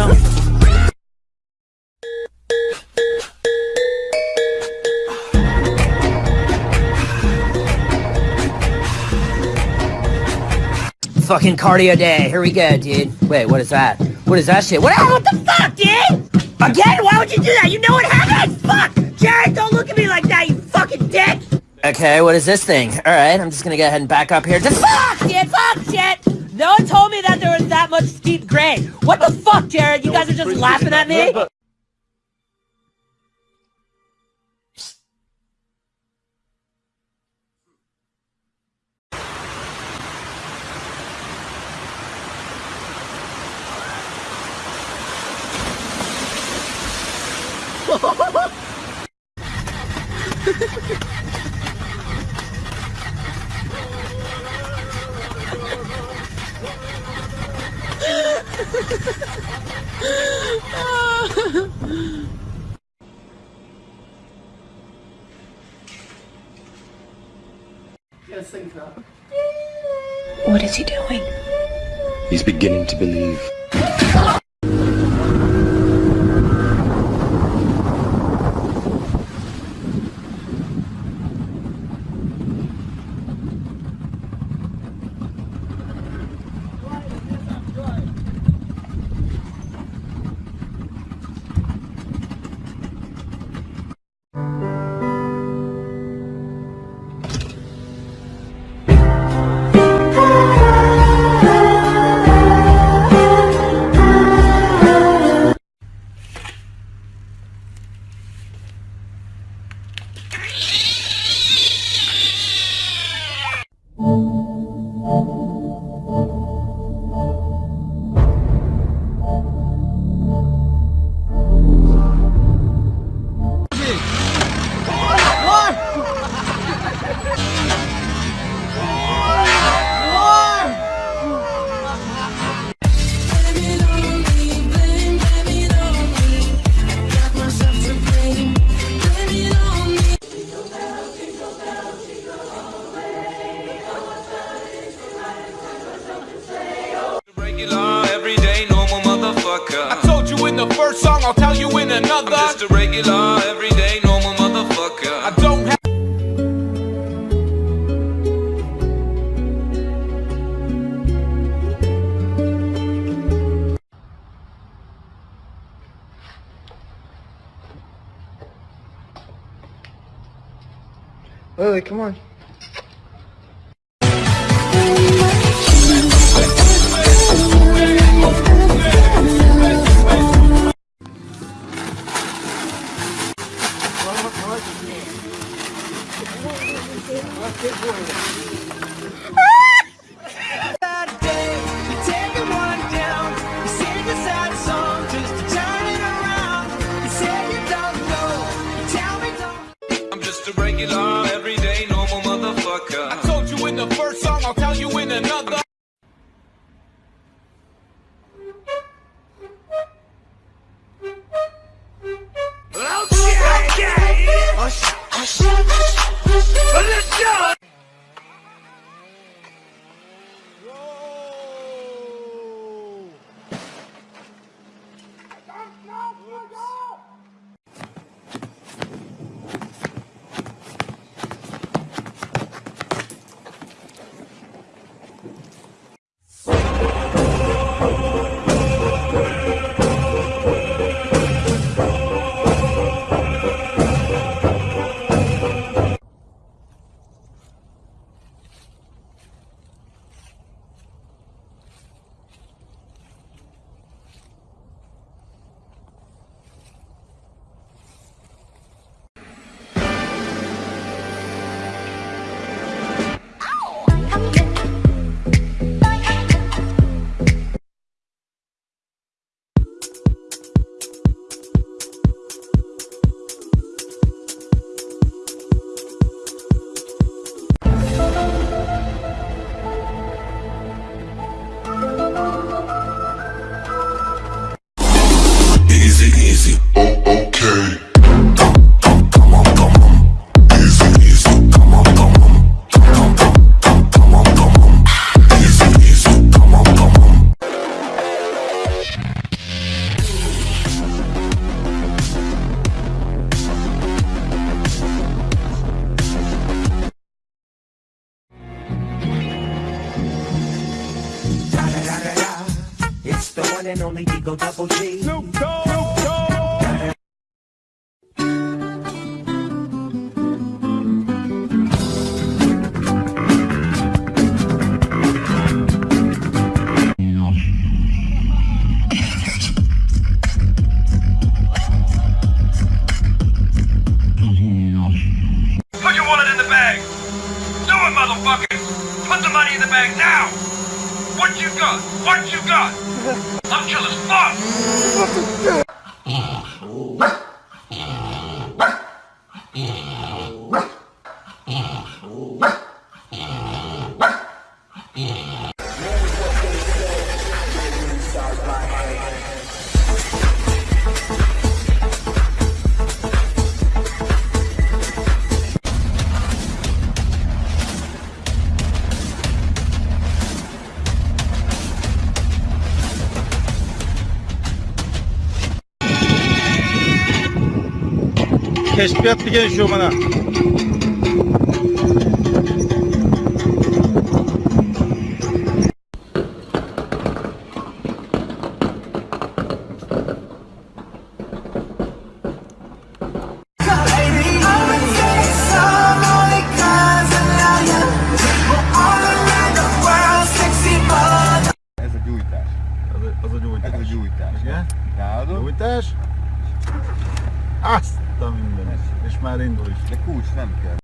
what I'm whipping now. Fucking cardio day. Here we go, dude. Wait, what is that? What is that shit? What, ah, what the fuck, dude? Again? Why would you do that? You know what happened? Fuck! Jared, don't look at me like that, you fucking dick! Okay, what is this thing? Alright, I'm just gonna go ahead and back up here. Just fuck, shit, fuck, shit! No one told me that there was that much steep grade. What the fuck, Jared? You guys are just laughing at me? What is he doing? He's beginning to believe. Regular, in the first song, I'll tell you in another. I'm just a regular, everyday, normal motherfucker. I don't have. Lily, come on. And only Digo Double G. Put your wallet in the bag. Do it, motherfucker. Put the money in the bag now. What you got? What you got? I'm chill as fuck. Keşfiyat bir gelişiyor bana. Essa gyújtás. Az a gyújtás. Ez a gyújtás. Igen? Gyújtás. Már indul is. de kulcs nem kell.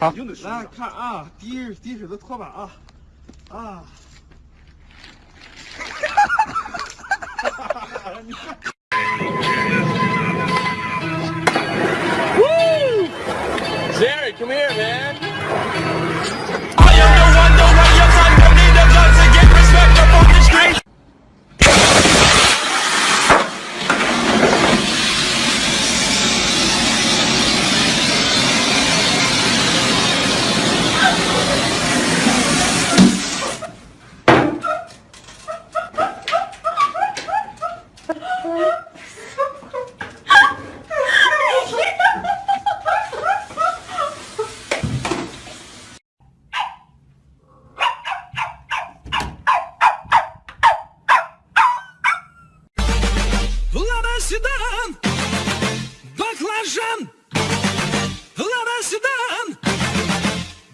아, 来看啊，滴滴水的拖把啊啊！Jerry, Лараседан, баклажан, лараседан,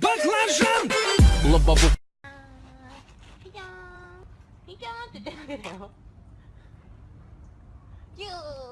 баклажан. Лобовых. 야, 이야, 이야,